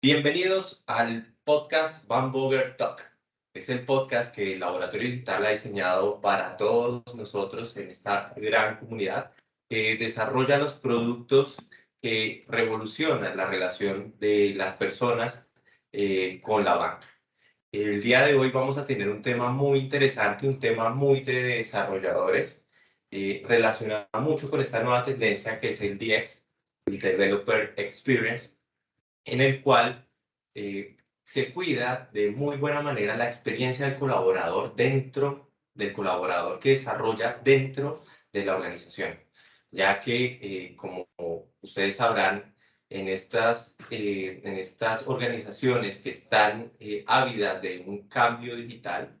Bienvenidos al podcast Bamberger Talk. Es el podcast que el Laboratorio Digital ha diseñado para todos nosotros en esta gran comunidad que desarrolla los productos que revolucionan la relación de las personas eh, con la banca. El día de hoy vamos a tener un tema muy interesante, un tema muy de desarrolladores, eh, relacionado mucho con esta nueva tendencia que es el DX, el Developer Experience, en el cual eh, se cuida de muy buena manera la experiencia del colaborador dentro del colaborador que desarrolla dentro de la organización, ya que, eh, como ustedes sabrán, en estas, eh, en estas organizaciones que están ávidas de un cambio digital,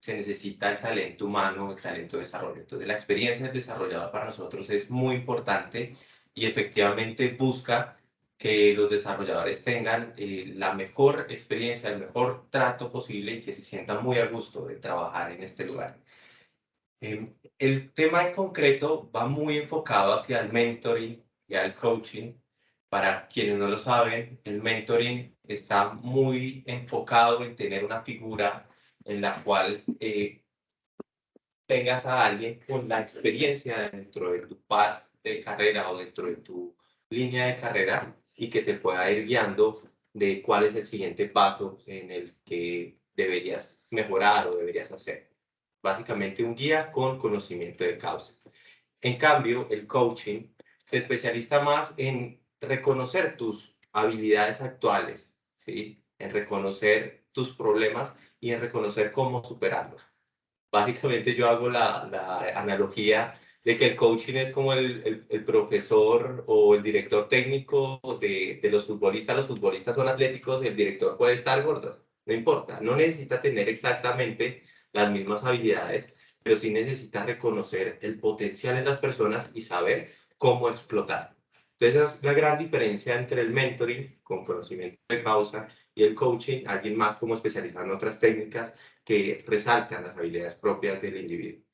se necesita el talento humano, el talento de desarrollo. Entonces, la experiencia del desarrollador para nosotros es muy importante y efectivamente busca que los desarrolladores tengan eh, la mejor experiencia, el mejor trato posible y que se sientan muy a gusto de trabajar en este lugar. Em, el tema en concreto va muy enfocado hacia el mentoring y al coaching. Para quienes no lo saben, el mentoring está muy enfocado en tener una figura en la cual eh, tengas a alguien con la experiencia dentro de tu path de carrera o dentro de tu línea de carrera y que te pueda ir guiando de cuál es el siguiente paso en el que deberías mejorar o deberías hacer. Básicamente un guía con conocimiento de causa. En cambio, el coaching se especializa más en reconocer tus habilidades actuales, ¿sí? en reconocer tus problemas y en reconocer cómo superarlos. Básicamente yo hago la, la analogía de que el coaching es como el, el, profesor o el director técnico de, de, los futbolistas. Los futbolistas son atléticos el director puede estar gordo, no importa. No necesita tener exactamente las mismas habilidades, pero sí necesita reconocer el potencial en las personas y saber cómo explotar. Entonces, esa es la gran diferencia entre el mentoring con conocimiento de causa y el coaching, alguien más como especializado en otras técnicas que resaltan las habilidades propias del individuo.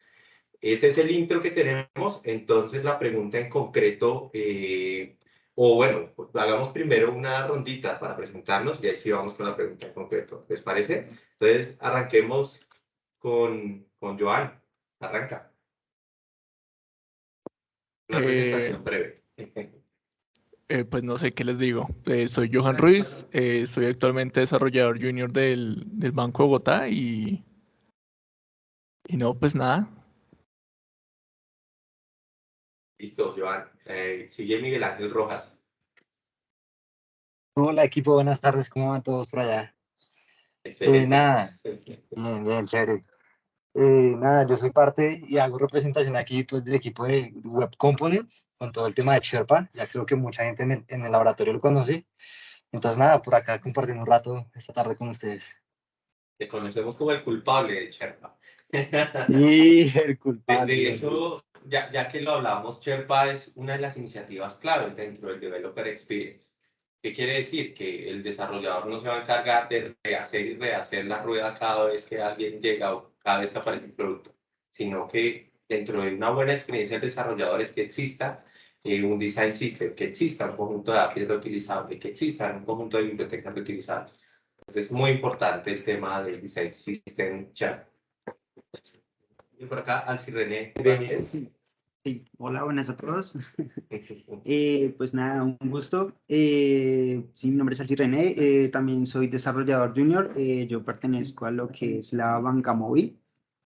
Ese es el intro que tenemos. Entonces, la pregunta en concreto, eh, o bueno, hagamos primero una rondita para presentarnos y ahí sí vamos con la pregunta en concreto. ¿Les parece? Entonces, arranquemos con, con Joan. Arranca. Una eh, presentación breve. Eh, pues no sé qué les digo. soy Johan Ruiz, soy actualmente desarrollador junior del, del Banco de Bogotá y, y no, pues nada, Listo, Joan. Eh, sigue Miguel Ángel Rojas. Hola equipo, buenas tardes, ¿cómo van todos por allá? Excelente. Eh, nada, bien, bien, chévere. Eh, nada, yo soy parte y hago representación aquí pues, del equipo de Web Components con todo el tema de Sherpa. Ya creo que mucha gente en el, en el laboratorio lo conoce. Entonces, nada, por acá compartiendo un rato esta tarde con ustedes. Te conocemos como el culpable de Sherpa. Y el culpable. De, hecho, ya, ya que lo hablamos, Sherpa es una de las iniciativas clave dentro del Developer Experience. ¿Qué quiere decir? Que el desarrollador no se va a encargar de rehacer y rehacer la rueda cada vez que alguien llega o cada vez que aparece un producto, sino que dentro de una buena experiencia de desarrolladores que exista eh, un design system, que exista un conjunto de APIs reutilizables, que exista un conjunto de bibliotecas reutilizables. Entonces es muy importante el tema del design system chat. Y por acá, Alci René. Sí. hola, buenas a todos. eh, pues nada, un gusto. Eh, sí, mi nombre es Alci René, eh, también soy desarrollador junior. Eh, yo pertenezco a lo que es la banca móvil.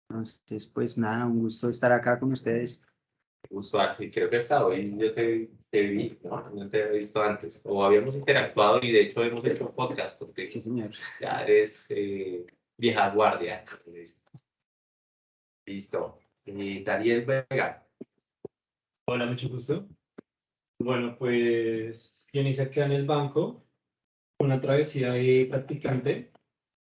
Entonces, pues nada, un gusto estar acá con ustedes. Gusto, Alci. Creo que hasta hoy yo te, te, vi, ¿no? No te había visto antes. O habíamos interactuado y de hecho hemos hecho un podcast porque sí, señor. ya eres vieja guardia. Listo. Y Daniel Vega. Hola, mucho gusto. Bueno, pues inicié acá en el banco una travesía de practicante,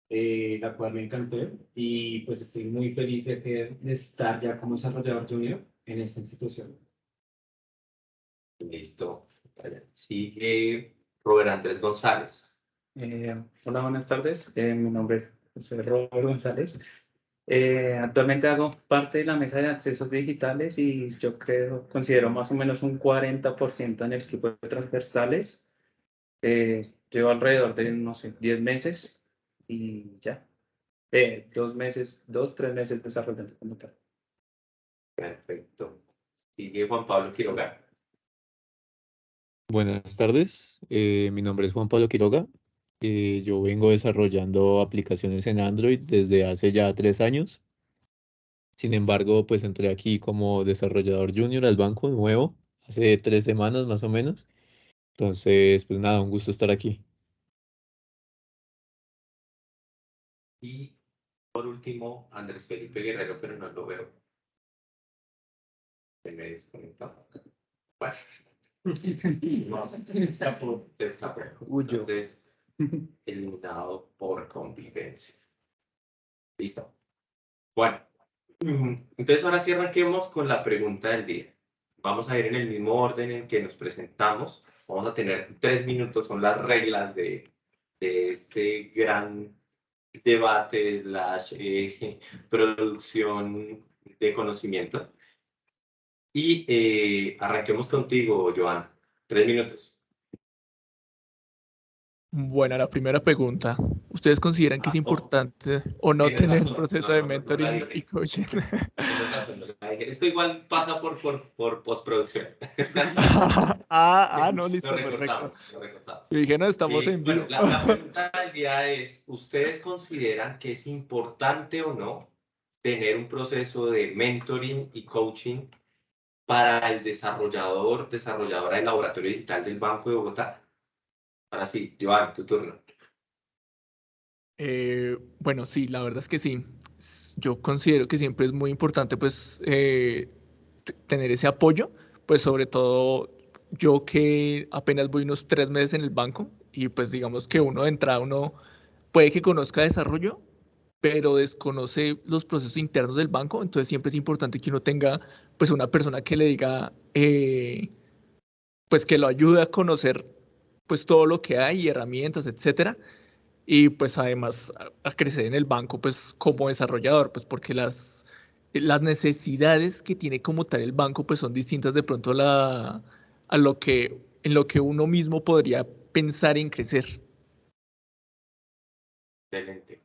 eh, la cual me encantó y pues estoy muy feliz de, que, estar ya como desarrollador junior en esta institución. Listo. Sigue Robert Andrés González. Eh, hola, buenas tardes. Eh, mi nombre es Robert González. Eh, actualmente hago parte de la mesa de accesos digitales y yo creo, considero más o menos un 40% en el equipo de transversales. Eh, llevo alrededor de, no sé, 10 meses y ya. Eh, dos meses, dos, tres meses desarrollando como tal. Perfecto. Sigue Juan Pablo Quiroga. Buenas tardes, eh, mi nombre es Juan Pablo Quiroga. Eh, yo vengo desarrollando aplicaciones en Android desde hace ya tres años. Sin embargo, pues entré aquí como desarrollador junior al banco nuevo, hace tres semanas más o menos. Entonces, pues nada, un gusto estar aquí. Y por último, Andrés Felipe Guerrero, pero no lo veo. Se me desconectó. Bueno. No, está por, está por. Entonces, eliminado por convivencia. Listo. Bueno, entonces ahora sí arranquemos con la pregunta del día. Vamos a ir en el mismo orden en que nos presentamos. Vamos a tener tres minutos, son las reglas de, de este gran debate slash eh, producción de conocimiento. Y eh, arranquemos contigo, Joan. Tres minutos. Bueno, la primera pregunta. ¿Ustedes consideran que es importante o no tener un proceso de mentoring y coaching? Esto igual pasa por, por, por postproducción. ah, ah, no, listo, perfecto. Yo dije, no, estamos en vivo. la, la pregunta del día es, ¿ustedes consideran que es importante o no tener un proceso de mentoring y coaching para el desarrollador, desarrolladora del laboratorio digital del Banco de Bogotá? Ahora sí, Joan, tu turno. Eh, bueno, sí, la verdad es que sí. Yo considero que siempre es muy importante pues eh, tener ese apoyo, pues sobre todo yo que apenas voy unos tres meses en el banco y pues digamos que uno de entrada, uno puede que conozca desarrollo, pero desconoce los procesos internos del banco, entonces siempre es importante que uno tenga pues una persona que le diga, eh, pues que lo ayude a conocer pues todo lo que hay, herramientas, etcétera. Y pues además a, crecer en el banco pues como desarrollador, pues porque las, las necesidades que tiene como tal el banco pues son distintas de pronto la, a lo que, en lo que uno mismo podría pensar en crecer. Excelente.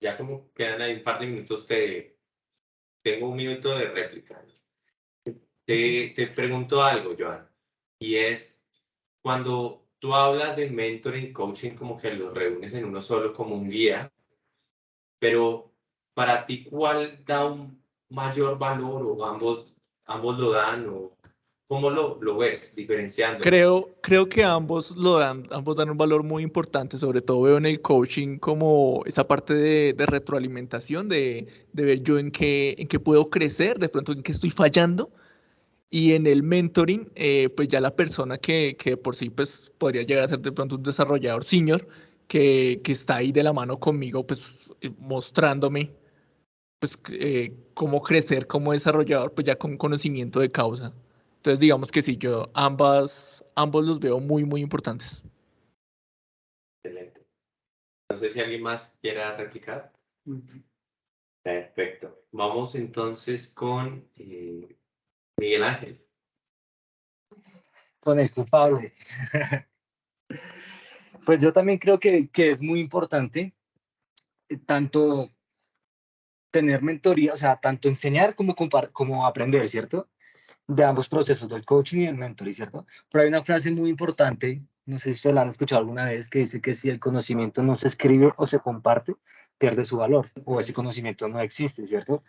Ya como quedan ahí un par de minutos, te, tengo un minuto de réplica. Te, te pregunto algo, Joan, y es cuando tú hablas de mentoring, coaching, como que los reúnes en uno solo como un guía, pero para ti, ¿cuál da un mayor valor o ambos, ambos lo dan o cómo lo, lo ves diferenciando? Creo, creo que ambos lo dan, ambos dan un valor muy importante, sobre todo veo en el coaching como esa parte de, de retroalimentación, de, de, ver yo en qué, en qué puedo crecer, de pronto en qué estoy fallando y en el mentoring, eh, pues ya la persona que, que, por sí pues podría llegar a ser de pronto un desarrollador senior, que, que está ahí de la mano conmigo, pues eh, mostrándome pues eh, cómo crecer como desarrollador, pues ya con conocimiento de causa. Entonces digamos que sí, yo ambas, ambos los veo muy, muy importantes. Excelente. No sé si alguien más quiera replicar. Perfecto. Vamos entonces con Miguel Ángel. Con el culpable. pues yo también creo que, que es muy importante eh, tanto tener mentoría, o sea, tanto enseñar como, como aprender, ¿cierto? De ambos procesos, del coaching y el mentoring, ¿cierto? Pero hay una frase muy importante, no sé si ustedes la han escuchado alguna vez, que dice que si el conocimiento no se escribe o se comparte, pierde su valor, o ese conocimiento no existe, ¿cierto?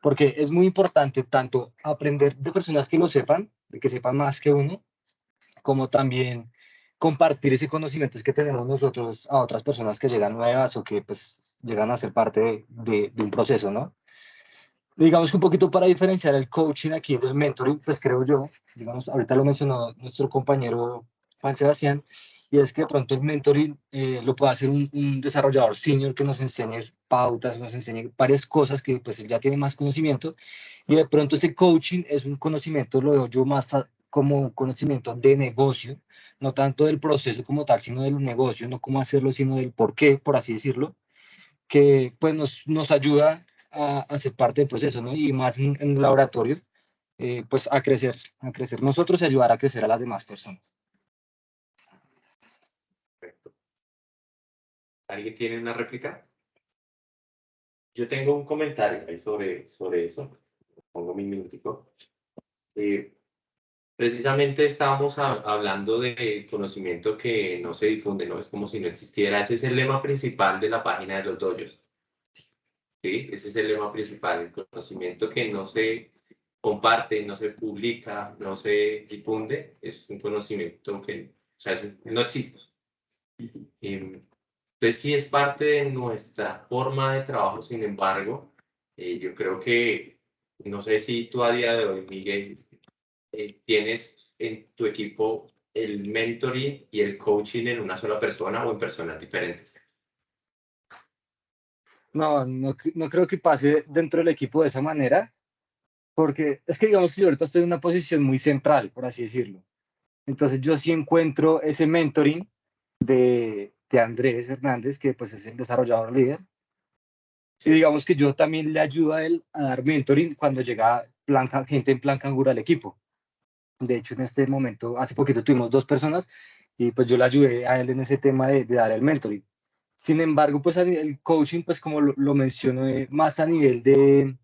Porque es muy importante tanto aprender de personas que lo sepan, de que sepan más que uno, como también compartir ese conocimiento que tenemos nosotros a otras personas que llegan nuevas o que pues llegan a ser parte de, de, un proceso, ¿no? Digamos que un poquito para diferenciar el coaching aquí del mentoring, pues creo yo, digamos, ahorita lo mencionó nuestro compañero Juan Sebastián, y es que de pronto el mentoring eh, lo puede hacer un, desarrollador senior que nos enseñe pautas, nos enseñe varias cosas que pues él ya tiene más conocimiento y de pronto ese coaching es un conocimiento, lo veo yo más como conocimiento de negocio, no tanto del proceso como tal, sino del negocio, no cómo hacerlo, sino del por qué, por así decirlo, que pues nos, nos ayuda a, a ser parte del proceso, ¿no? Y más en, el laboratorio, eh, pues a crecer, a crecer nosotros y ayudar a crecer a las demás personas. ¿Alguien tiene una réplica? Yo tengo un comentario sobre, sobre eso. Pongo mi minutico. Eh, precisamente estábamos hablando de conocimiento que no se difunde, ¿no? Es como si no existiera. Ese es el lema principal de la página de los doyos. ¿Sí? Ese es el lema principal, el conocimiento que no se comparte, no se publica, no se difunde, es un conocimiento que o sea, no existe. Em, entonces sí es parte de nuestra forma de trabajo, sin embargo, eh, yo creo que, no sé si tú a día de hoy, Miguel, eh, tienes en tu equipo el mentoring y el coaching en una sola persona o en personas diferentes. No, no, no creo que pase dentro del equipo de esa manera, porque es que digamos que yo ahorita estoy en una posición muy central, por así decirlo. Entonces yo sí encuentro ese mentoring de, de Andrés Hernández, que pues es el desarrollador líder. Y digamos que yo también le ayudo a él a dar mentoring cuando llega plan, gente en plan canguro al equipo. De hecho, en este momento, hace poquito tuvimos dos personas y pues yo le ayudé a él en ese tema de, dar el mentoring. Sin embargo, pues el coaching, pues como lo, lo menciono, eh, más a nivel de,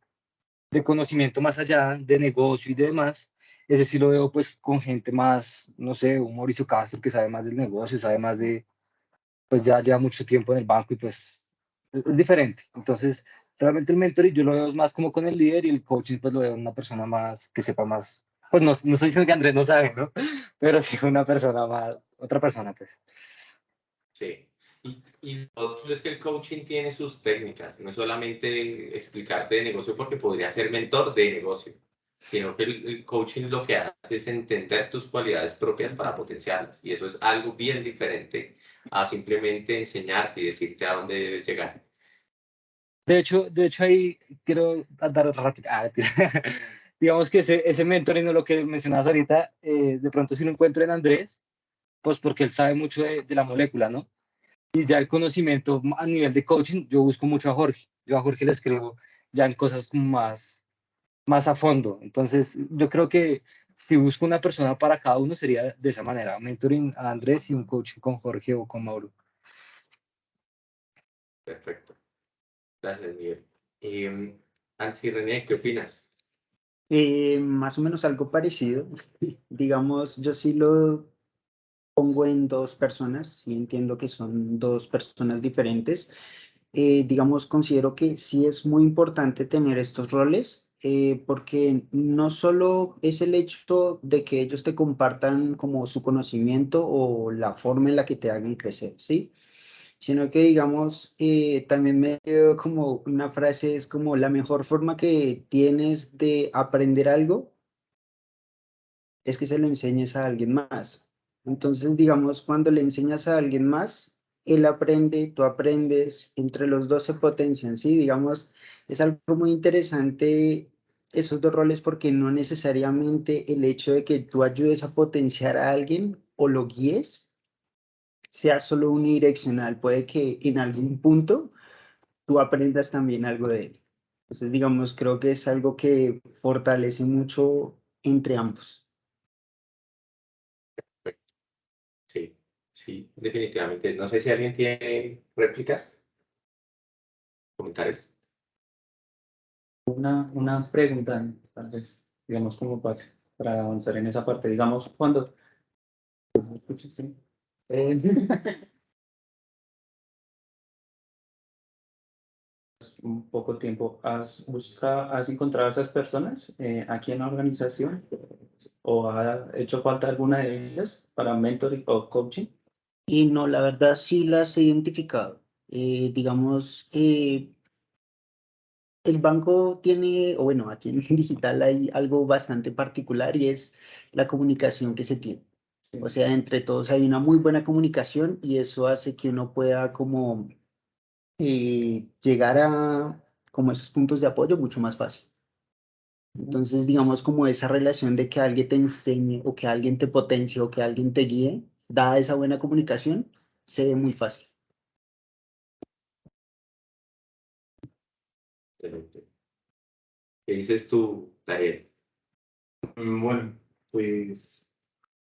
de conocimiento más allá de negocio y demás, ese sí lo veo pues con gente más, no sé, un Mauricio Castro que sabe más del negocio, sabe más de, pues ya lleva mucho tiempo en el banco y pues es, diferente. Entonces, realmente el mentoring yo lo veo más como con el líder y el coaching pues lo veo una persona más que sepa más. Pues no, no estoy diciendo que Andrés no sabe, ¿no? Pero sí una persona más, otra persona pues. Sí. Y, y otro es que el coaching tiene sus técnicas, no es solamente explicarte de negocio porque podría ser mentor de negocio sino que el, coaching lo que hace es entender tus cualidades propias para potenciarlas. Y eso es algo bien diferente a simplemente enseñarte y decirte a dónde debes llegar. De hecho, de hecho ahí quiero dar rápido. Ah, digamos que ese, ese mentoring, lo que mencionabas ahorita, eh, de pronto si lo encuentro en Andrés, pues porque él sabe mucho de, de la molécula, ¿no? Y ya el conocimiento a nivel de coaching, yo busco mucho a Jorge. Yo a Jorge le escribo ya en cosas como más más a fondo. Entonces, yo creo que si busco una persona para cada uno sería de esa manera, mentoring a Andrés y un coaching con Jorge o con Mauro. Perfecto. Gracias, Miguel. Eh, René, ¿qué opinas? Eh, más o menos algo parecido. Digamos, yo sí lo pongo en dos personas, sí entiendo que son dos personas diferentes. Eh, digamos, considero que sí es muy importante tener estos roles eh, porque no solo es el hecho de que ellos te compartan como su conocimiento o la forma en la que te hagan crecer, ¿sí? Sino que, digamos, eh, también me dio como una frase, es como la mejor forma que tienes de aprender algo es que se lo enseñes a alguien más. Entonces, digamos, cuando le enseñas a alguien más, él aprende, tú aprendes, entre los dos se potencian, ¿sí? Digamos, es algo muy interesante esos dos roles porque no necesariamente el hecho de que tú ayudes a potenciar a alguien o lo guíes sea solo unidireccional. Puede que en algún punto tú aprendas también algo de él. Entonces, digamos, creo que es algo que fortalece mucho entre ambos. Sí, definitivamente. No sé si alguien tiene réplicas, comentarios una, una pregunta, tal vez, digamos, como para, para avanzar en esa parte. Digamos, cuando... Eh, un poco tiempo, ¿has buscado, has encontrado a esas personas eh, aquí en la organización? ¿O ha hecho falta alguna de ellas para mentoring o coaching? Y no, la verdad sí las he identificado. Eh, digamos, eh, el banco tiene, o bueno, aquí en digital hay algo bastante particular y es la comunicación que se tiene. O sea, entre todos hay una muy buena comunicación y eso hace que uno pueda como eh, llegar a como esos puntos de apoyo mucho más fácil. Entonces, digamos, como esa relación de que alguien te enseñe o que alguien te potencie o que alguien te guíe, dada esa buena comunicación, se ve muy fácil. ¿Qué dices tú, Daniel? Mm, bueno, pues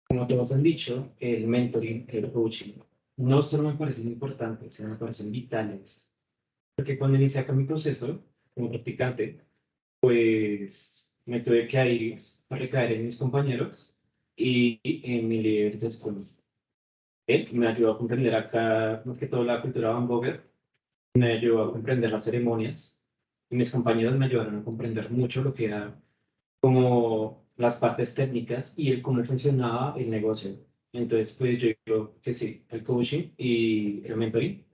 como todos han dicho, el mentoring, el coaching, no solo me parecen importantes, sino me parecen vitales. Porque cuando inicié acá mi proceso como practicante, pues me tuve que ir a recaer en mis compañeros y en mi líder de escuela. Él me ayudó a comprender acá, más que todo, la cultura Van me ayudó a comprender las ceremonias y mis compañeros me ayudaron a comprender mucho lo que era como las partes técnicas y el cómo funcionaba el negocio. Entonces, pues yo digo que sí, el coaching y el mentoring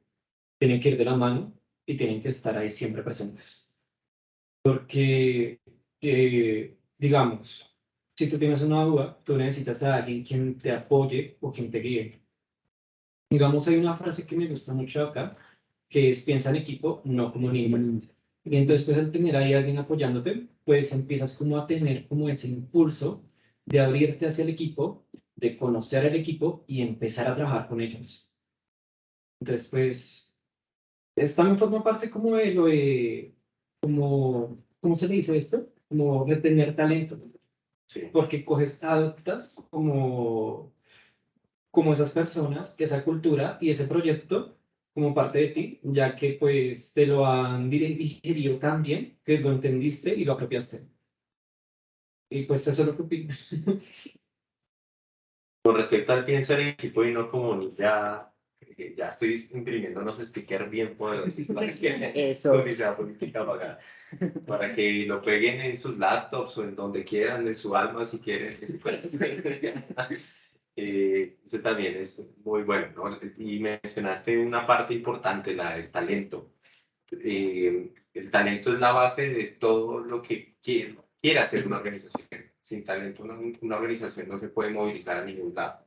tienen que ir de la mano y tienen que estar ahí siempre presentes. Porque, eh, digamos, si tú tienes una duda, tú necesitas a alguien quien te apoye o quien te guíe. Digamos, hay una frase que me gusta mucho acá, que es piensa en equipo, no como niños. Y entonces, pues al tener ahí alguien apoyándote, pues empiezas como a tener como ese impulso de abrirte hacia el equipo, de conocer al equipo y empezar a trabajar con ellos. Entonces, pues, es, también forma parte como de lo de, como, ¿cómo se le dice esto? Como de tener talento. Sí. Porque coges, adoptas como, como esas personas, esa cultura y ese proyecto como parte de ti, ya que pues te lo han digerido tan bien que lo entendiste y lo apropiaste. Y pues eso es lo que opino. Con respecto al pienso en equipo y no como ya, eh, ya estoy imprimiendo unos stickers bien poderosos para que eso. sea política pagada, para que lo peguen en sus laptops o en donde quieran, en su alma si quieren. eh, ese también es muy bueno, ¿no? Y mencionaste una parte importante, la del talento. Eh, el talento es la base de todo lo que quiere, quiere hacer una organización. Sin talento una, una, organización no se puede movilizar a ningún lado.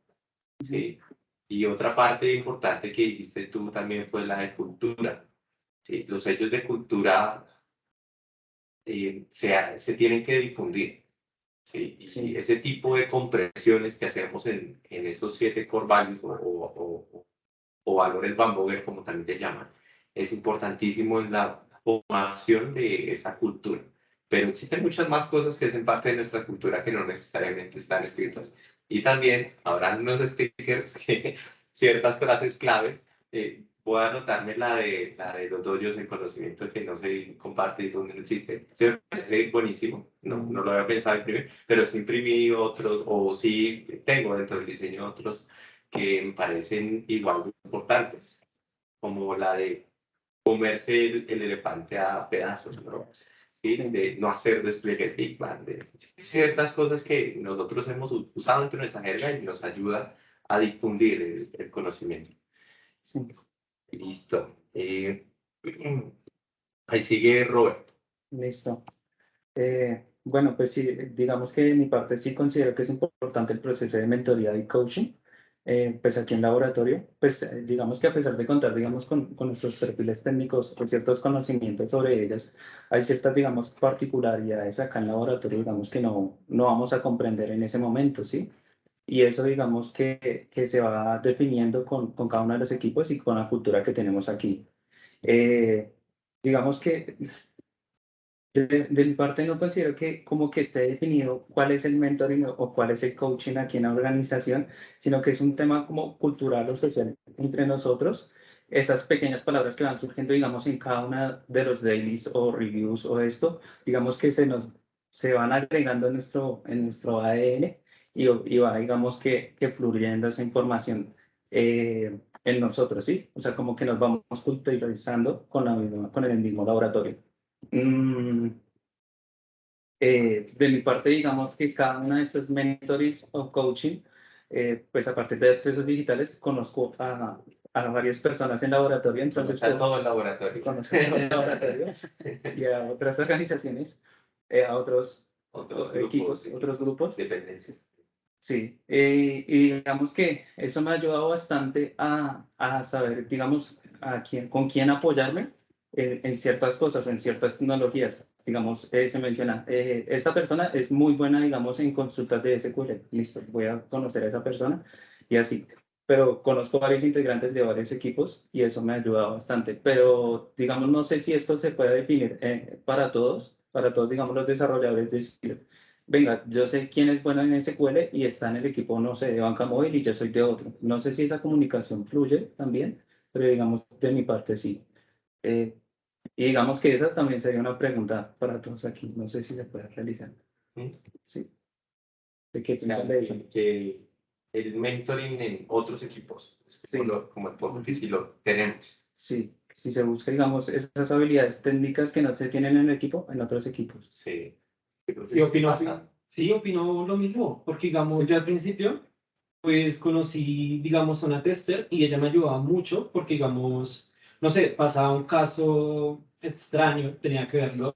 ¿sí? Y otra parte importante que dijiste tú también fue la de cultura. ¿sí? Los hechos de cultura eh, se, se tienen que difundir. ¿Sí? Y ese tipo de compresiones que hacemos en, en esos siete core values o, o, o, valores Bamboger, como también le llaman, es importantísimo en la formación de esa cultura. Pero existen muchas más cosas que hacen parte de nuestra cultura que no necesariamente están escritas. Y también habrán unos stickers que ciertas frases claves eh, voy a anotarme la de, la de los doyos en conocimiento que no se comparte y donde no existe. Se me buenísimo, no, no lo había pensado imprimir, pero sí imprimí otros, o sí tengo dentro del diseño otros que me parecen igual importantes, como la de comerse el, elefante a pedazos, ¿no? ¿Sí? de no hacer despliegues Big Bang, de ciertas cosas que nosotros hemos usado dentro de nuestra jerga y nos ayuda a difundir el, el conocimiento. Sí. Listo. Eh, ahí sigue Robert. Listo. Eh, bueno, pues sí, digamos que de mi parte sí considero que es importante el proceso de mentoría y coaching. Eh, pues aquí en laboratorio, pues digamos que a pesar de contar, digamos, con, con, nuestros perfiles técnicos, con ciertos conocimientos sobre ellas, hay ciertas, digamos, particularidades acá en laboratorio, digamos, que no, no vamos a comprender en ese momento, ¿sí? Y eso digamos que, que se va definiendo con, con, cada uno de los equipos y con la cultura que tenemos aquí. Eh, digamos que de, mi parte no considero que como que esté definido cuál es el mentoring o cuál es el coaching aquí en la organización, sino que es un tema como cultural o social entre nosotros. Esas pequeñas palabras que van surgiendo, digamos, en cada una de los dailies o reviews o esto, digamos que se nos se van agregando en nuestro, en nuestro ADN y, va, digamos, que, que fluyendo esa información eh, en nosotros, ¿sí? O sea, como que nos vamos culturalizando con, la misma, con el mismo laboratorio. Mm, eh, de mi parte, digamos que cada una de estos mentores o coaching, eh, pues a partir de accesos digitales, conozco a, a varias personas en laboratorio. Entonces, a todo el laboratorio. Conozco el laboratorio y a otras organizaciones, a otros, otros equipos, otros grupos. Dependencias. Sí, eh, y digamos que eso me ha ayudado bastante a, a saber, digamos, a quién, con quién apoyarme en, ciertas cosas, en ciertas tecnologías. Digamos, eh, se menciona, eh, esta persona es muy buena, digamos, en consultas de SQL. Listo, voy a conocer a esa persona y así. Pero conozco varios integrantes de varios equipos y eso me ha ayudado bastante. Pero, digamos, no sé si esto se puede definir para todos, para todos, digamos, los desarrolladores de venga, yo sé quién es bueno en SQL y está en el equipo, no sé, de banca móvil y yo soy de otro. No sé si esa comunicación fluye también, pero digamos, de mi parte sí. Eh, y digamos que esa también sería una pregunta para todos aquí. No sé si se puede realizar. ¿Mm? Sí. ¿De qué que, el mentoring en otros equipos, como, el poco sí lo tenemos. Sí, si se busca, digamos, esas habilidades técnicas que no se tienen en el equipo, en otros equipos. Sí. Sí, opino, sí, opino lo mismo, porque digamos, yo al principio, pues conocí, digamos, a una tester y ella me ayudaba mucho, porque digamos, no sé, pasaba un caso extraño, tenía que verlos.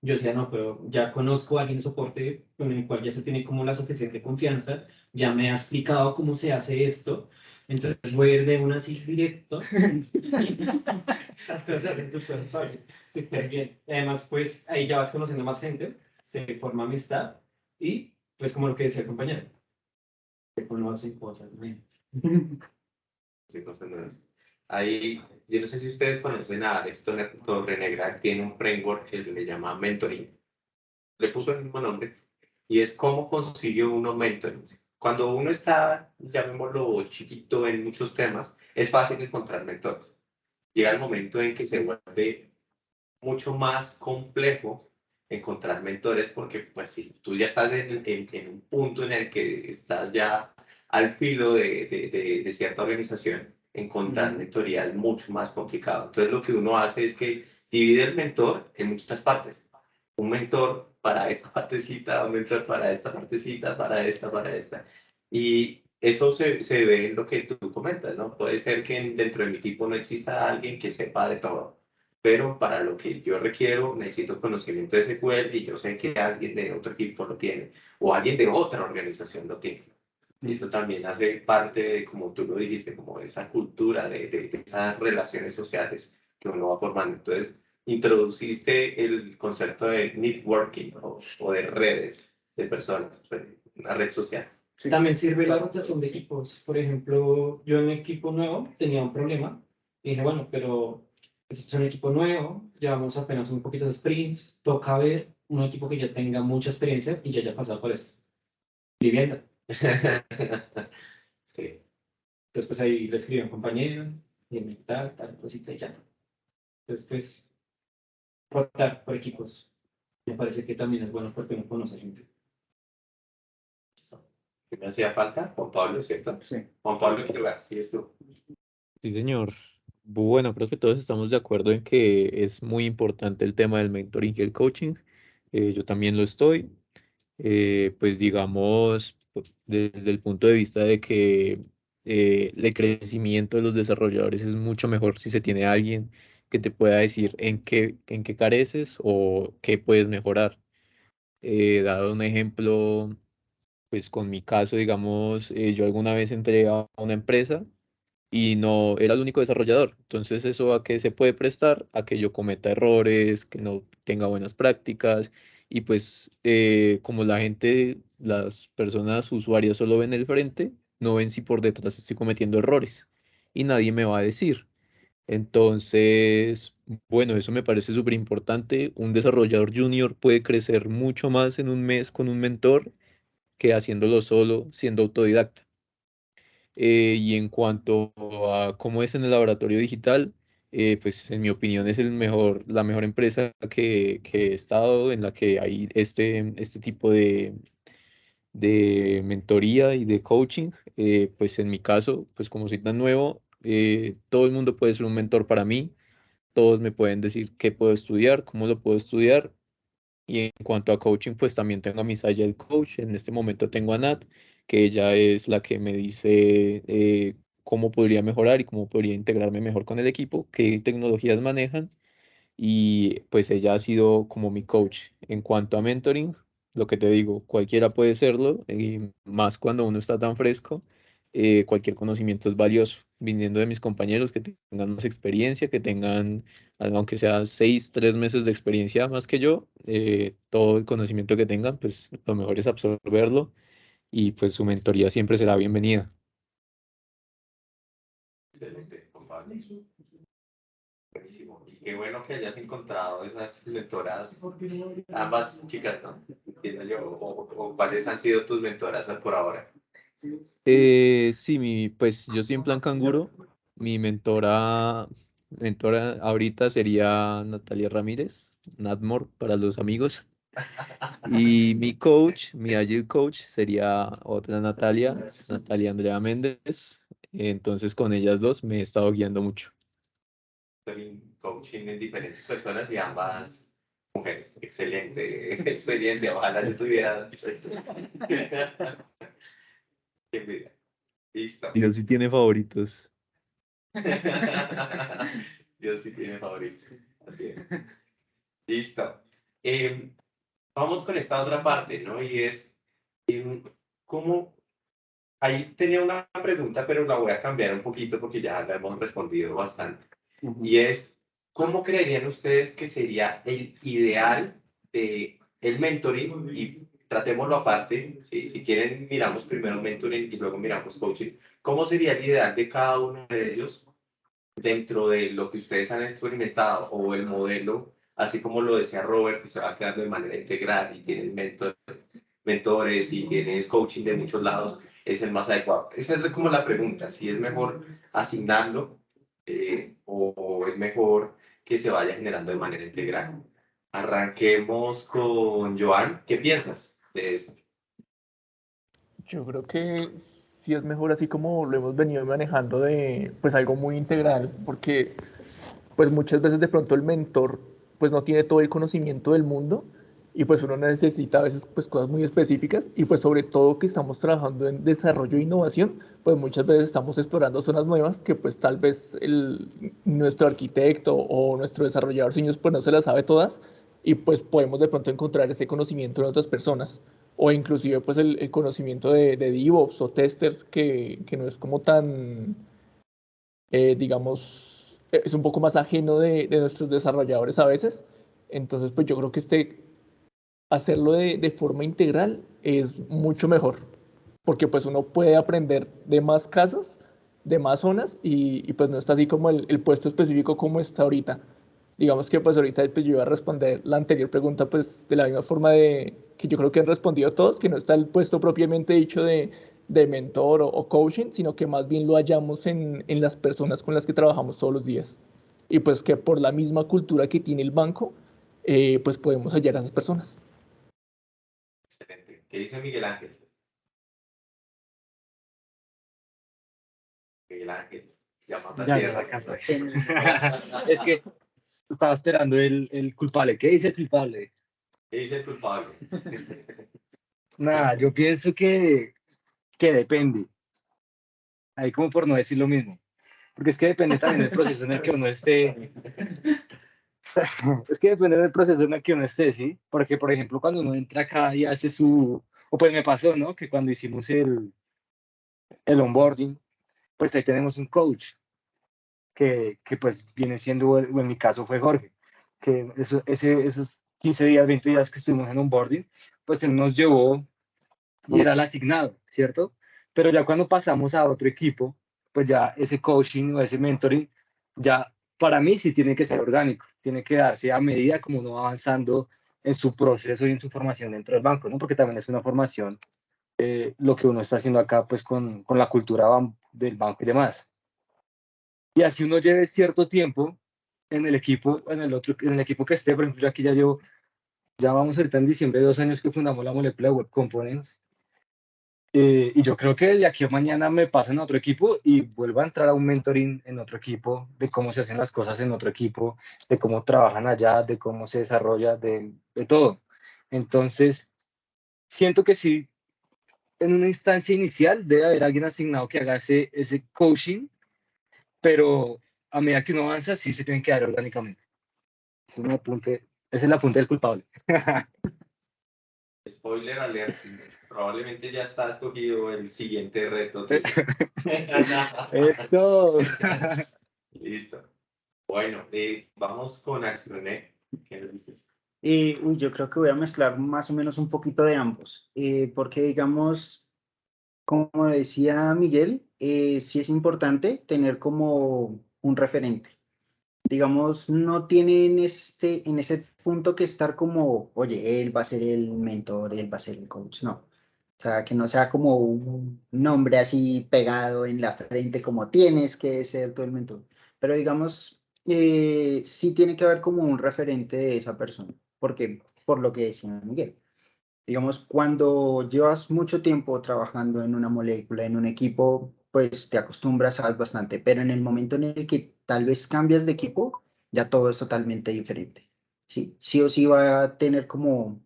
Yo decía, no, pero ya conozco a alguien de soporte con el cual ya se tiene como la suficiente confianza, ya me ha explicado cómo se hace esto, entonces voy a ir de una así directo. Las cosas salen súper fácil, súper bien. Además, pues ahí ya vas conociendo más gente se forma amistad y, pues como lo que decía el compañero, se conocen cosas nuevas. Sí, cosas nuevas. Ahí, yo no sé si ustedes conocen a Alex Torrenegra, tiene un framework que le llama mentoring. Le puso el mismo nombre y es cómo consigue uno mentoring. Cuando uno está, llamémoslo chiquito en muchos temas, es fácil encontrar mentores. Llega el momento en que se vuelve mucho más complejo encontrar mentores porque pues si tú ya estás en, en, un punto en el que estás ya al filo de, de, de, cierta organización, encontrar mentoría es mucho más complicado. Entonces lo que uno hace es que divide el mentor en muchas partes. Un mentor para esta partecita, un mentor para esta partecita, para esta, para esta. Y eso se, se ve en lo que tú comentas, ¿no? Puede ser que dentro de mi equipo no exista alguien que sepa de todo pero para lo que yo requiero necesito conocimiento de SQL y yo sé que alguien de otro equipo lo tiene o alguien de otra organización lo tiene. Y eso también hace parte de, como tú lo dijiste, como esa cultura de, de, esas relaciones sociales que uno va formando. Entonces, introduciste el concepto de networking o, o de redes de personas, una red social. También sirve la rotación de equipos. Por ejemplo, yo en equipo nuevo tenía un problema y dije, bueno, pero es un equipo nuevo, llevamos apenas un poquito de sprints, toca ver un equipo que ya tenga mucha experiencia y ya haya pasado por esto. Vivienda. sí. Entonces, pues ahí le escribí a un compañero, y tal, tal cosita y ya. Entonces, pues, rotar por equipos. Me parece que también es bueno porque uno conoce gente. ¿Qué me hacía falta? Juan Pablo, ¿cierto? Sí. Juan Pablo, quiero ver, sí, esto. Sí, señor. Bueno, creo que todos estamos de acuerdo en que es muy importante el tema del mentoring y el coaching. Eh, yo también lo estoy. Eh, pues digamos, desde el punto de vista de que eh, el crecimiento de los desarrolladores es mucho mejor si se tiene alguien que te pueda decir en qué, en qué careces o qué puedes mejorar. dado un ejemplo, pues con mi caso, digamos, yo alguna vez entré a una empresa y no era el único desarrollador. Entonces eso a que se puede prestar a que yo cometa errores, que no tenga buenas prácticas y pues eh, como la gente, las personas usuarias solo ven el frente, no ven si por detrás estoy cometiendo errores y nadie me va a decir. Entonces, bueno, eso me parece súper importante. Un desarrollador junior puede crecer mucho más en un mes con un mentor que haciéndolo solo, siendo autodidacta. Eh, y en cuanto a cómo es en el laboratorio digital, eh, pues en mi opinión es el mejor, la mejor empresa que, que, he estado en la que hay este, este tipo de, de mentoría y de coaching. Eh, pues en mi caso, pues como soy tan nuevo, todo el mundo puede ser un mentor para mí. Todos me pueden decir qué puedo estudiar, cómo lo puedo estudiar. Y en cuanto a coaching, pues también tengo a mi el Coach. En este momento tengo a Nat que ella es la que me dice eh, cómo podría mejorar y cómo podría integrarme mejor con el equipo, qué tecnologías manejan. Y pues ella ha sido como mi coach. En cuanto a mentoring, lo que te digo, cualquiera puede serlo, y más cuando uno está tan fresco, eh, cualquier conocimiento es valioso, viniendo de mis compañeros que tengan más experiencia, que tengan, aunque sea seis, tres meses de experiencia más que yo, eh, todo el conocimiento que tengan, pues lo mejor es absorberlo y pues su mentoría siempre será bienvenida. Excelente, Buenísimo. Y qué bueno que hayas encontrado esas mentoras, ambas chicas, ¿no? o, cuáles han sido tus mentoras por ahora. Eh, sí, mi, pues yo estoy en plan canguro. Mi mentora, mentora ahorita sería Natalia Ramírez, Natmore para los amigos. Y mi coach, mi agile coach sería otra Natalia, Natalia Andrea Méndez. Entonces con ellas dos me he estado guiando mucho. coaching en diferentes personas y ambas mujeres. Excelente experiencia. Ojalá yo tuviera. Listo. Dios sí tiene favoritos. Dios sí tiene favoritos. Así es. Listo. Em, vamos con esta otra parte, ¿no? Y es, ¿cómo? Ahí tenía una pregunta, pero la voy a cambiar un poquito porque ya la hemos respondido bastante. Y es, ¿cómo creerían ustedes que sería el ideal de el mentoring y tratémoslo aparte, ¿sí? si quieren miramos primero mentoring y luego miramos coaching, ¿cómo sería el ideal de cada uno de ellos dentro de lo que ustedes han experimentado o el modelo, así como lo decía Robert, que se va creando de manera integral y tienes mentor, mentores y tienes coaching de muchos lados, es el más adecuado? Esa es como la pregunta, si es mejor asignarlo eh, o, o es mejor que se vaya generando de manera integral. Arranquemos con Joan. ¿Qué piensas? de eso? Yo creo que sí es mejor así como lo hemos venido manejando de pues algo muy integral, porque pues muchas veces de pronto el mentor pues no tiene todo el conocimiento del mundo y pues uno necesita a veces pues cosas muy específicas y pues sobre todo que estamos trabajando en desarrollo e innovación, pues muchas veces estamos explorando zonas nuevas que pues tal vez el, nuestro arquitecto o nuestro desarrollador senior pues no se las sabe todas y pues podemos de pronto encontrar ese conocimiento en otras personas o inclusive pues el, conocimiento de, de, DevOps o testers que, que no es como tan, eh, digamos, es un poco más ajeno de, de, nuestros desarrolladores a veces. Entonces pues yo creo que este, hacerlo de, de, forma integral es mucho mejor, porque pues uno puede aprender de más casos, de más zonas y, y pues no está así como el, el puesto específico como está ahorita digamos que pues ahorita pues yo iba a responder la anterior pregunta pues de la misma forma de que yo creo que han respondido todos, que no está el puesto propiamente dicho de, de mentor o, coaching, sino que más bien lo hallamos en, en, las personas con las que trabajamos todos los días. Y pues que por la misma cultura que tiene el banco, eh, pues podemos hallar a esas personas. Excelente. ¿Qué dice Miguel Ángel? Miguel Ángel. Llamando a tierra. es que estaba esperando el, el culpable. ¿Qué dice el culpable? ¿Qué dice el culpable? Nada, yo pienso que, que depende. Ahí como por no decir lo mismo. Porque es que depende también del proceso en el que uno esté. es que depende del proceso en el que uno esté, ¿sí? Porque, por ejemplo, cuando uno entra acá y hace su... O pues me pasó, ¿no? Que cuando hicimos el, el onboarding, pues ahí tenemos un coach que, que pues viene siendo, o en mi caso fue Jorge, que eso, ese, esos 15 días, 20 días que estuvimos en un boarding, pues él nos llevó y era el asignado, ¿cierto? Pero ya cuando pasamos a otro equipo, pues ya ese coaching o ese mentoring, ya para mí sí tiene que ser orgánico, tiene que darse a medida como uno va avanzando en su proceso y en su formación dentro del banco, ¿no? Porque también es una formación, eh, lo que uno está haciendo acá, pues con, con la cultura del banco y demás. Y así uno lleve cierto tiempo en el equipo, en el otro, en el equipo que esté, por ejemplo, yo aquí ya llevo, ya vamos ahorita en diciembre dos años que fundamos la molécula Web Components. Eh, y yo creo que de aquí a mañana me pasen a otro equipo y vuelvo a entrar a un mentoring en otro equipo, de cómo se hacen las cosas en otro equipo, de cómo trabajan allá, de cómo se desarrolla, de, de todo. Entonces, siento que sí, en una instancia inicial debe haber alguien asignado que haga ese, ese coaching pero a medida que uno avanza, sí se tienen que dar orgánicamente. Es un apunte, esa es la punta del culpable. Spoiler alert, probablemente ya está escogido el siguiente reto. Eso. Listo. Bueno, eh, vamos con Axel René. ¿Qué nos dices? Eh, uy, yo creo que voy a mezclar más o menos un poquito de ambos, eh, porque digamos, como decía Miguel, eh, sí es importante tener como un referente. digamos, no tienen este, en ese punto que estar como, oye, él va a ser el mentor, él va a ser el coach, no. O sea, que no sea como un nombre así pegado en la frente como tienes que ser tú el mentor. Pero digamos, eh, sí tiene que haber como un referente de esa persona. porque Por lo que decía Miguel. Digamos, cuando llevas mucho tiempo trabajando en una molécula, en un equipo, pues te acostumbras, sabes bastante. Pero en el momento en el que tal vez cambias de equipo, ya todo es totalmente diferente. Sí, sí o sí va a tener como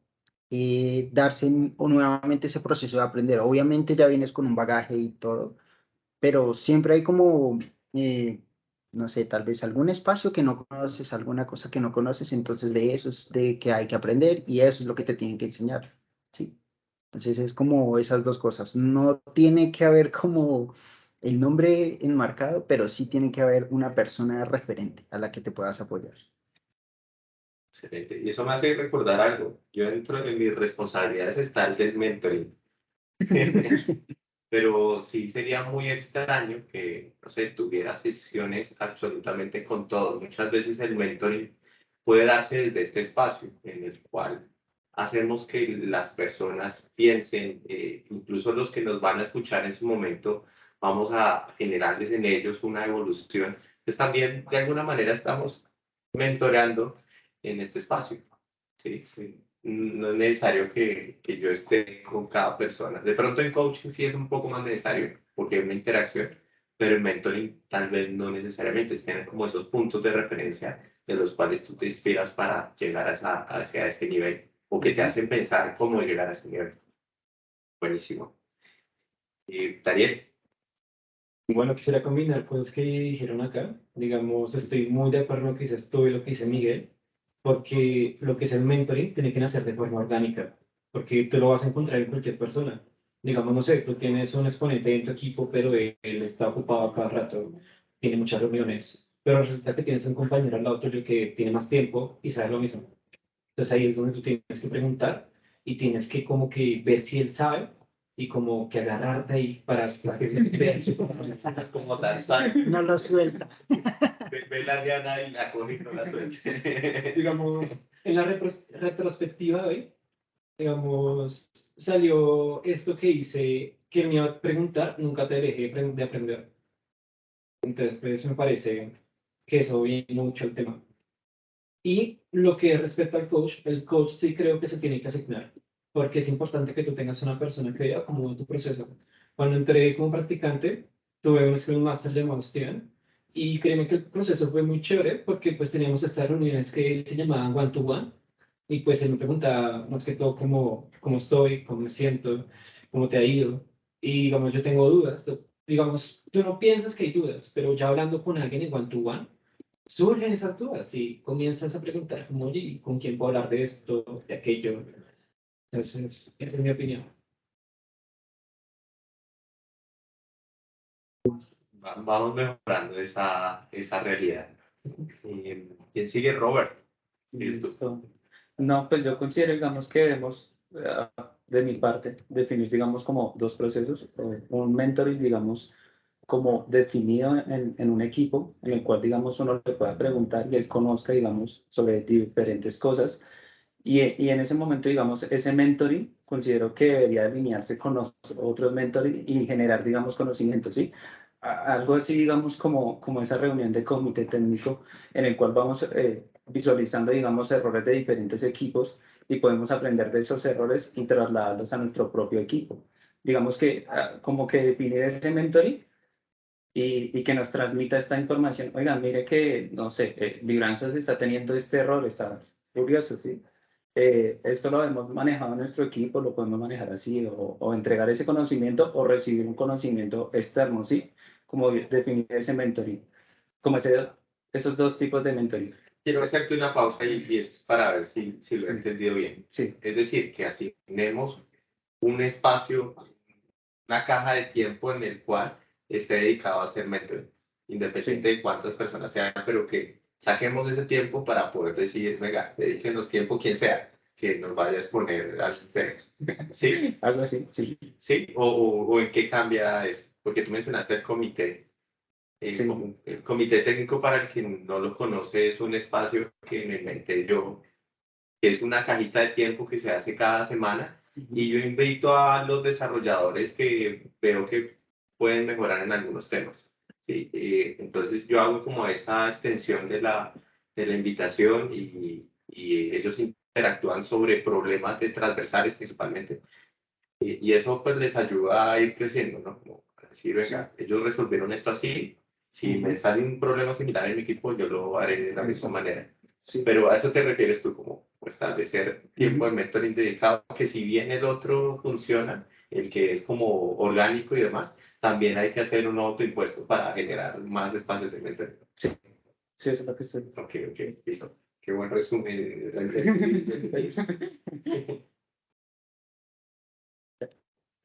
eh, darse nuevamente ese proceso de aprender. Obviamente ya vienes con un bagaje y todo, pero siempre hay como, eh, no sé, tal vez algún espacio que no conoces, alguna cosa que no conoces, entonces de eso es de que hay que aprender y eso es lo que te tienen que enseñar, ¿sí? Entonces es como esas dos cosas. No tiene que haber como el nombre enmarcado, pero sí tiene que haber una persona referente a la que te puedas apoyar. Excelente. Y eso me hace recordar algo. Yo dentro de mis responsabilidades está el del mentoring. Pero sí sería muy extraño que, no sé, tuviera sesiones absolutamente con todos. Muchas veces el mentoring puede darse desde este espacio en el cual hacemos que las personas piensen, eh, incluso los que nos van a escuchar en su momento, vamos a generarles en ellos una evolución. Pues también de alguna manera estamos mentoreando en este espacio. Sí, sí. No es necesario que, que, yo esté con cada persona. De pronto en coaching sí es un poco más necesario porque hay una interacción, pero en mentoring tal vez no necesariamente. Es tener como esos puntos de referencia de los cuales tú te inspiras para llegar a esa, hacia ese nivel o que te hacen pensar cómo llegar a ese nivel. Buenísimo. Y Daniel. Bueno, quisiera combinar cosas que dijeron acá. Digamos, estoy muy de acuerdo con lo que dices tú y lo que dice Miguel porque lo que es el mentoring tiene que nacer de forma orgánica, porque tú lo vas a encontrar en cualquier persona. Digamos, no sé, tú tienes un exponente en tu equipo, pero él, está ocupado cada rato, tiene muchas reuniones, pero resulta que tienes un compañero al lado tuyo que tiene más tiempo y sabe lo mismo. Entonces ahí es donde tú tienes que preguntar y tienes que como que ver si él sabe y como que agarrarte ahí para, que se vea. como No lo suelta. Ve, la Diana y la coge y no la suelta. digamos, en la retrospectiva de hoy, digamos, salió esto que hice, que me iba a preguntar, nunca te dejé de aprender. Entonces, pues me parece que eso viene mucho el tema. Y lo que respecta al coach, el coach sí creo que se tiene que asignar porque es importante que tú tengas una persona que vea cómo tu proceso. Cuando entré como practicante, tuve un Scrum Master llamado Steven, y créeme que el proceso fue muy chévere, porque pues teníamos estas reuniones que se llamaban one to one, y pues él me preguntaba más que todo cómo, cómo estoy, cómo me siento, cómo te ha ido, y digamos, yo tengo dudas, digamos, tú no piensas que hay dudas, pero ya hablando con alguien en one to one, surgen esas dudas y comienzas a preguntar como, oye, ¿con quién puedo hablar de esto, de aquello? Entonces, esa es mi opinión. Vamos mejorando esa, esa realidad. ¿Quién sigue, Robert? No, pues yo considero, digamos, que debemos, eh, de mi parte, definir, digamos, como dos procesos. Eh, un mentoring, digamos, como definido en, en, un equipo, en el cual, digamos, uno le pueda preguntar y él conozca, digamos, sobre diferentes cosas y, y, en ese momento, digamos, ese mentoring considero que debería alinearse con los otros mentoring y generar, digamos, conocimientos, ¿sí? Algo así, digamos, como, como esa reunión de comité técnico en el cual vamos eh, visualizando, digamos, errores de diferentes equipos y podemos aprender de esos errores y trasladarlos a nuestro propio equipo. Digamos que ah, como que definir ese mentoring y, y, que nos transmita esta información. Oigan, mire que, no sé, eh, está teniendo este error, está curioso, ¿sí? Eh, esto lo hemos manejado en nuestro equipo, lo podemos manejar así, o, o, entregar ese conocimiento o recibir un conocimiento externo, ¿sí? Como definir ese mentoring, como ese, esos dos tipos de mentoring. Quiero hacerte una pausa y, es para ver si, si lo he entendido bien. Sí. Es decir, que asignemos un espacio, una caja de tiempo en el cual esté dedicado a hacer mentoring, independiente de cuántas personas sean, pero que saquemos ese tiempo para poder decir, venga, dedíquenos tiempo quien sea que nos vaya a exponer al ¿Sí? Algo así, sí. ¿Sí? O, o, en qué cambia eso? Porque tú mencionaste el comité. El, comité técnico, para el que no lo conoce, es un espacio que me inventé yo, que es una cajita de tiempo que se hace cada semana. Y yo invito a los desarrolladores que veo que pueden mejorar en algunos temas. ¿sí? Eh, entonces yo hago como esa extensión de la, de la invitación y, y ellos interactúan sobre problemas de transversales principalmente. Y, y, eso pues les ayuda a ir creciendo, ¿no? Como decir, venga, ellos resolvieron esto así, si me sale un problema similar en mi equipo, yo lo haré de la misma manera. Sí. Pero a eso te refieres tú, como establecer tiempo de mentoring dedicado, que si bien el otro funciona, el que es como orgánico y demás, también hay que hacer un autoimpuesto para generar más espacios de mentoring. Sí, sí eso es lo que estoy. Ok, ok, listo. Qué buen resumen.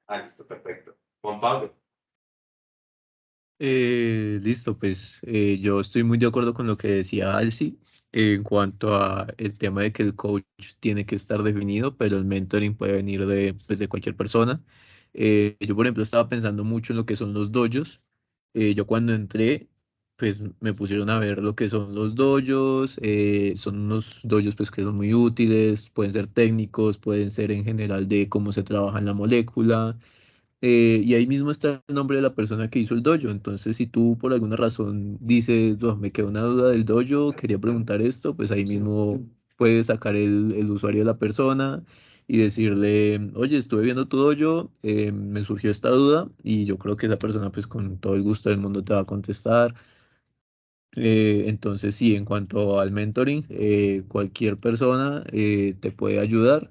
ah, listo, perfecto. Juan Pablo. Eh, listo, pues eh, yo estoy muy de acuerdo con lo que decía Alci en cuanto a el tema de que el coach tiene que estar definido, pero el mentoring puede venir de, pues, de cualquier persona. Eh, yo, por ejemplo, estaba pensando mucho en lo que son los dojos. yo cuando entré, pues me pusieron a ver lo que son los dojos. son unos dojos pues, que son muy útiles, pueden ser técnicos, pueden ser en general de cómo se trabaja en la molécula. Eh, y ahí mismo está el nombre de la persona que hizo el dojo. Entonces, si tú por alguna razón dices, me quedó una duda del dojo, quería preguntar esto, pues ahí mismo puedes sacar el, el usuario de la persona y decirle, oye, estuve viendo tu dojo, eh, me surgió esta duda y yo creo que esa persona pues con todo el gusto del mundo te va a contestar. Eh, entonces, sí, en cuanto al mentoring, cualquier persona te puede ayudar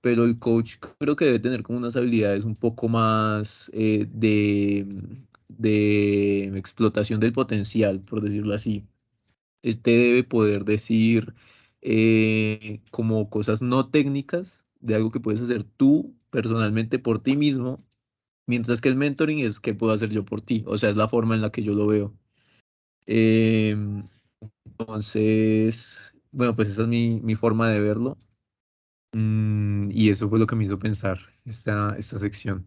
pero el coach creo que debe tener como unas habilidades un poco más eh, de, de explotación del potencial, por decirlo así. Él te debe poder decir eh, como cosas no técnicas de algo que puedes hacer tú personalmente por ti mismo, mientras que el mentoring es que puedo hacer yo por ti, o sea, es la forma en la que yo lo veo. Em, entonces, bueno, pues esa es mi, mi forma de verlo. Mm, y eso fue lo que me hizo pensar esta, esta sección.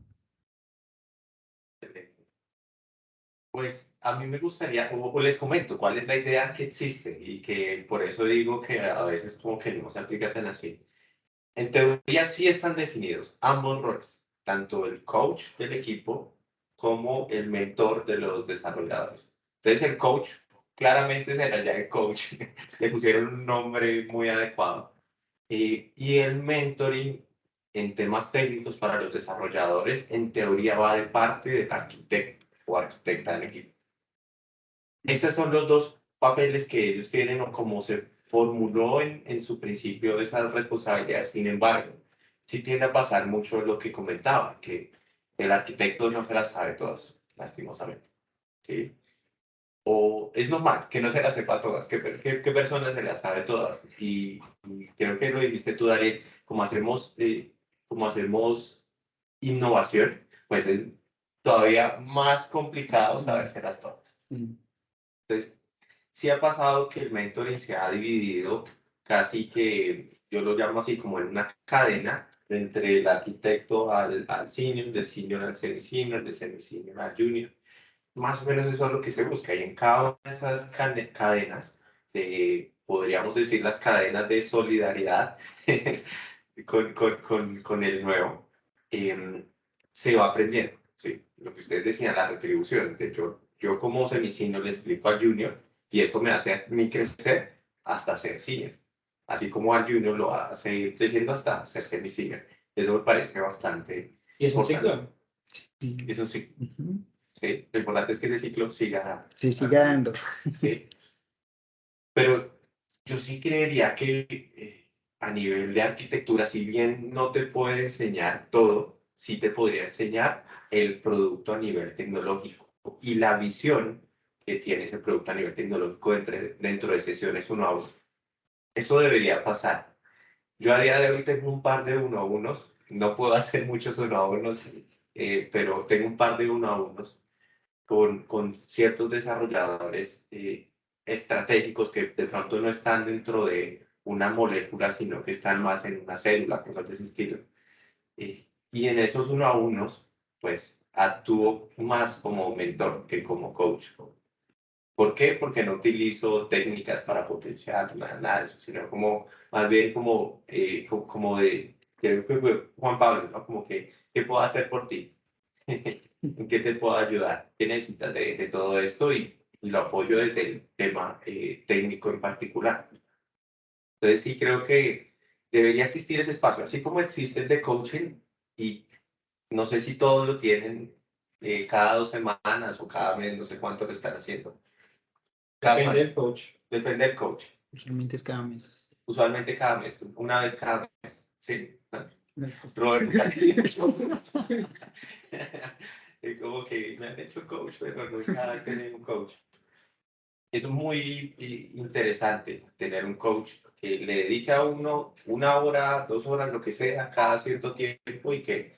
Pues a mí me gustaría, o, les comento cuál es la idea que existe y que por eso digo que a veces como que no se aplica tan así. En teoría sí están definidos ambos roles, tanto el coach del equipo como el mentor de los desarrolladores. Entonces el coach claramente será ya el coach, le pusieron un nombre muy adecuado eh, y el mentoring en temas técnicos para los desarrolladores, en teoría, va de parte del arquitecto o arquitecta del equipo. Esos son los dos papeles que ellos tienen o como se formuló en, en su principio esas responsabilidades. Sin embargo, sí tiende a pasar mucho lo que comentaba, que el arquitecto no se las sabe todas, lastimosamente. ¿sí? O es normal que no se las sepa todas, que, qué, qué personas se las sabe todas. Y, creo que lo dijiste tú, Darío, como hacemos, eh, como hacemos innovación, pues es todavía más complicado sabérselas todas. Entonces, sí ha pasado que el mentoring se ha dividido casi que, yo lo llamo así como en una cadena entre el arquitecto al, al senior, del senior al semi-senior, del semi-senior al junior más o menos eso es lo que se busca. Y en cada una de estas cadenas, de, podríamos decir las cadenas de solidaridad con, con, con, con, el nuevo, em, se va aprendiendo. ¿sí? Lo que ustedes decían, la retribución. De hecho, yo como semicino le explico al junior y eso me hace a mí crecer hasta ser senior. Así como al junior lo hace ir creciendo hasta ser semi-senior. Eso me parece bastante. ¿Y es un ciclo? Sí. Es un ciclo. ¿Sí? Lo importante es que ese ciclo siga. Sí, siga dando. Sí. Pero yo sí creería que eh, a nivel de arquitectura, si bien no te puede enseñar todo, sí te podría enseñar el producto a nivel tecnológico y la visión que tiene ese producto a nivel tecnológico entre, dentro de sesiones uno a uno. Eso debería pasar. Yo a día de hoy tengo un par de uno a unos, no puedo hacer muchos uno a unos, eh, pero tengo un par de uno a unos con, con ciertos desarrolladores eh, estratégicos que de pronto no están dentro de una molécula, sino que están más en una célula, cosas de ese estilo. Eh, y en esos uno a unos, pues actúo más como mentor que como coach. ¿Por qué? Porque no utilizo técnicas para potenciar nada, nada de eso, sino como más bien como, eh, como, de, Juan Pablo, ¿no? Como que, ¿qué puedo hacer por ti? ¿En qué te puedo ayudar? ¿Qué necesitas de, de todo esto? Y, y, lo apoyo desde el tema eh, técnico en particular. Entonces sí creo que debería existir ese espacio, así como existe el de coaching y no sé si todos lo tienen eh, cada dos semanas o cada mes, no sé cuánto lo están haciendo. Depende del coach. Depende del coach. Usualmente es cada mes. Usualmente cada mes, una vez cada mes. Sí. Robert. como que me han hecho coach, pero nunca he tenido un coach. Es muy interesante tener un coach que le dedique a uno una hora, dos horas, lo que sea, cada cierto tiempo y que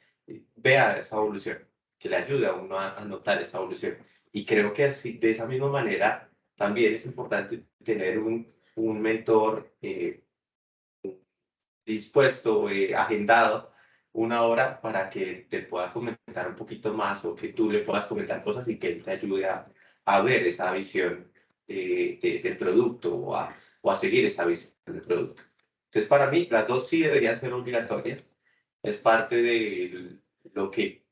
vea esa evolución, que le ayude a uno a, notar esa evolución. Y creo que así, de esa misma manera también es importante tener un, un mentor eh, dispuesto, eh, agendado, una hora para que te pueda comentar un poquito más o que tú le puedas comentar cosas y que él te ayude a, a ver esa visión eh, del producto o a, o a seguir esa visión del producto. Entonces, para mí, las dos sí deberían ser obligatorias. Es parte de lo que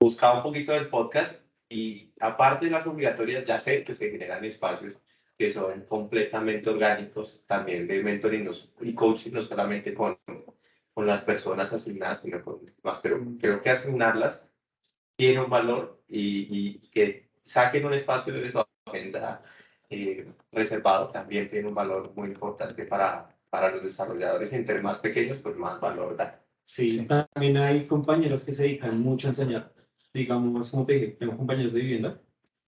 buscaba un poquito del podcast y aparte de las obligatorias, ya sé que se generan espacios que son completamente orgánicos, también de mentoring y coaching, no solamente con, con las personas asignadas, sino con más, pero creo que asignarlas tiene un valor y, y que saquen un espacio de su agenda eh, reservado también tiene un valor muy importante para, para los desarrolladores, entre más pequeños, pues más valor da. Sí, también hay compañeros que se dedican mucho a enseñar. Digamos, como te dije, tengo compañeros de vivienda.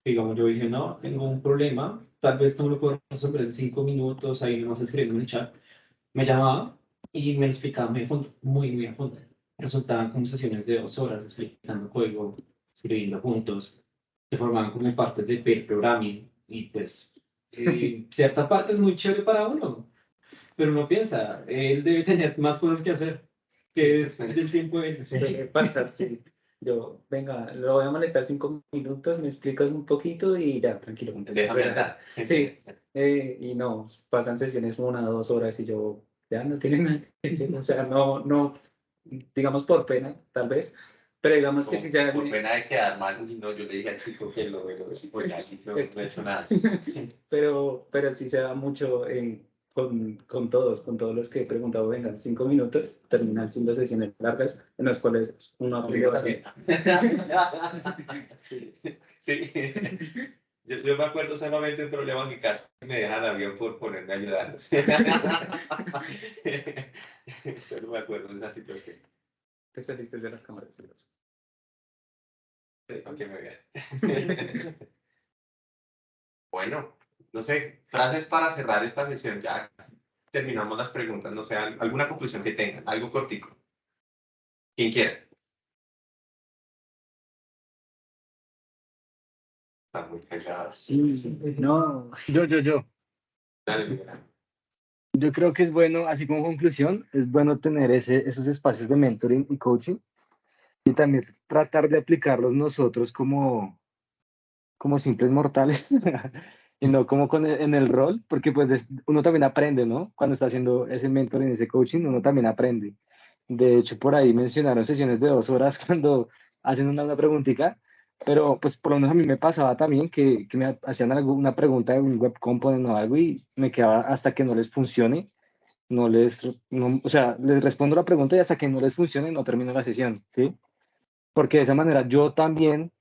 Digamos, yo dije, no, tengo un problema, tal vez no lo puedo resolver en cinco minutos, ahí nomás escribiendo en el chat. Me llamaba y me explicaba muy, muy, muy a fondo. Resultaban conversaciones de dos horas explicando código, escribiendo puntos. Se formaban como partes de programming y pues eh, cierta parte es muy chévere para uno. Pero uno piensa, él debe tener más cosas que hacer que es el tiempo de sí. pasa, sí. Yo, venga, lo voy a molestar cinco minutos, me explicas un poquito y ya, tranquilo. Déjame. Sí, eh, y no, pasan sesiones una o dos horas y yo, ya no tiene nada que decir, o sea, no, no, digamos por pena, tal vez, pero digamos que si se... Por pena de quedar mal, no, yo le dije al chico que lo, lo, pues, no, no he hecho nada. pero, pero sí se da mucho en con, con, todos, con todos los que he preguntado, vengan, cinco minutos, terminan siendo sesiones largas en las cuales uno aplica sí, sí. Yo, yo, me acuerdo solamente un problema que casi me dejan avión por ponerme a ayudarlos. Solo me acuerdo de esa situación. Te saliste de las cámaras. Sí, ok, muy bien. bueno, no sé, frases para cerrar esta sesión. Ya terminamos las preguntas. No sé, alguna conclusión que tengan, algo cortico. Quien quiera. Están muy callados. Sí. No, yo, yo, yo. Dale, yo creo que es bueno, así como conclusión, es bueno tener ese, esos espacios de mentoring y coaching y también tratar de aplicarlos nosotros como, como simples mortales y no como con en el rol, porque pues uno también aprende, ¿no? Cuando está haciendo ese mentoring, ese coaching, uno también aprende. De hecho, por ahí mencionaron sesiones de dos horas cuando hacen una, una preguntita, pero pues por lo menos a mí me pasaba también que, que me hacían alguna pregunta de un web component o algo y me quedaba hasta que no les funcione, no les, no, o sea, les respondo la pregunta y hasta que no les funcione no termino la sesión, ¿sí? Porque de esa manera yo también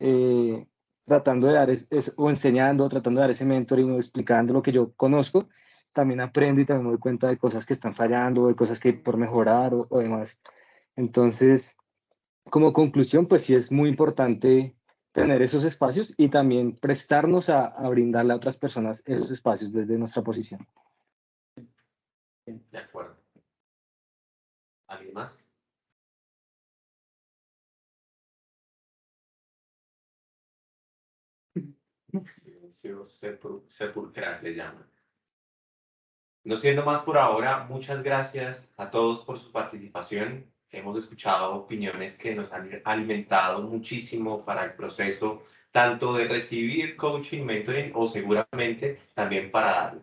eh, tratando de dar, o enseñando, tratando de dar ese mentoring o explicando lo que yo conozco, también aprendo y también me doy cuenta de cosas que están fallando, de cosas que por mejorar o, o demás. Entonces, como conclusión, pues sí es muy importante tener esos espacios y también prestarnos a, brindarle a otras personas esos espacios desde nuestra posición. De acuerdo. ¿Alguien más? Silencio sepulcral le llaman. No siendo más por ahora, muchas gracias a todos por su participación. Hemos escuchado opiniones que nos han alimentado muchísimo para el proceso tanto de recibir coaching, mentoring o seguramente también para darlo.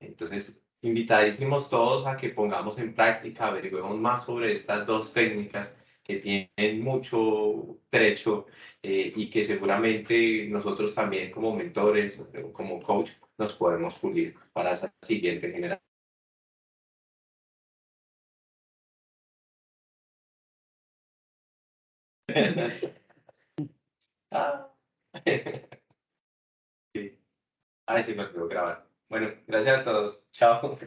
Entonces, invitadísimos todos a que pongamos en práctica, averiguemos más sobre estas dos técnicas que tienen mucho trecho eh, y que seguramente nosotros también como mentores como coach nos podemos pulir para esa siguiente generación. Ah. sí. Ay, sí, me puedo grabar. Bueno, gracias a todos. Chao.